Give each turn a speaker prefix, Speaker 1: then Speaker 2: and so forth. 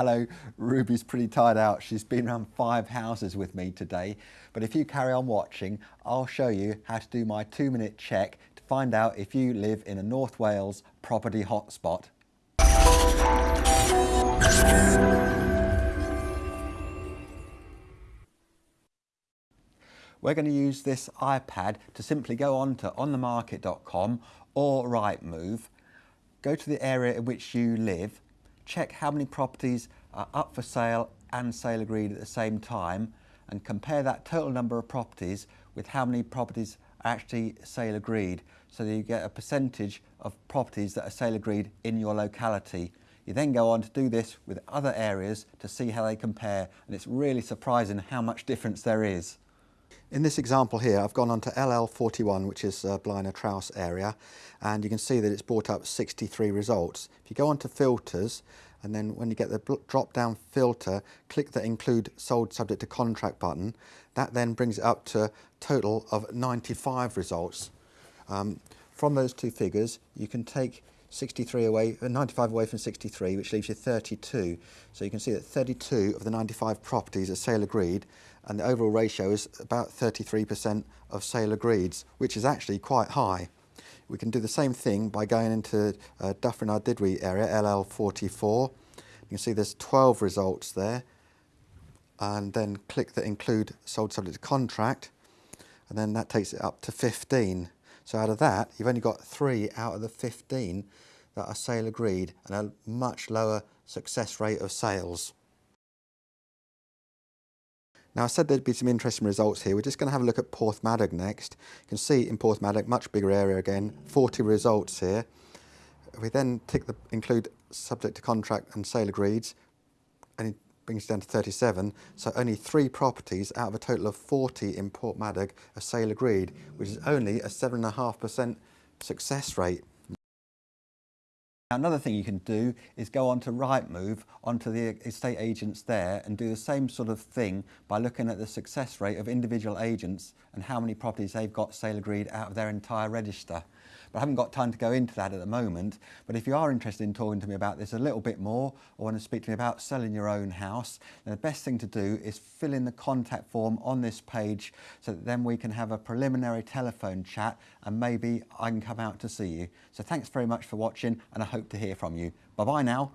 Speaker 1: Hello, Ruby's pretty tired out. She's been around five houses with me today. But if you carry on watching, I'll show you how to do my two minute check to find out if you live in a North Wales property hotspot. We're going to use this iPad to simply go on to onthemarket.com or Rightmove, go to the area in which you live, check how many properties are up for sale and sale agreed at the same time and compare that total number of properties with how many properties are actually sale agreed so that you get a percentage of properties that are sale agreed in your locality. You then go on to do this with other areas to see how they compare and it's really surprising how much difference there is. In this example here, I've gone on to LL41, which is uh, Blaenau Traws area, and you can see that it's brought up 63 results. If you go on to filters, and then when you get the drop-down filter, click the include sold subject to contract button, that then brings it up to a total of 95 results. Um, from those two figures, you can take 63 away, uh, 95 away from 63, which leaves you 32. So you can see that 32 of the 95 properties are sale agreed, and the overall ratio is about 33% of sale agreeds, which is actually quite high. We can do the same thing by going into uh, Dyffryn Ardudwy area, LL44. You can see there's 12 results there, and then click the include sold subject to contract, and then that takes it up to 15. So out of that, you've only got three out of the 15 that are sale agreed and a much lower success rate of sales. Now I said there'd be some interesting results here. We're just going to have a look at Porthmadog next. You can see in Porthmadog, much bigger area again, 40 results here. We then tick the include subject to contract and sale agreed, and brings it down to 37. So only three properties out of a total of 40 in Porthmadog are sale agreed, which is only a 7.5% success rate. Now, another thing you can do is go on to Rightmove, onto the estate agents there and do the same sort of thing by looking at the success rate of individual agents and how many properties they've got sale agreed out of their entire register. But I haven't got time to go into that at the moment. But if you are interested in talking to me about this a little bit more or want to speak to me about selling your own house, then the best thing to do is fill in the contact form on this page so that then we can have a preliminary telephone chat and maybe I can come out to see you. So thanks very much for watching and I hope to hear from you. Bye bye now.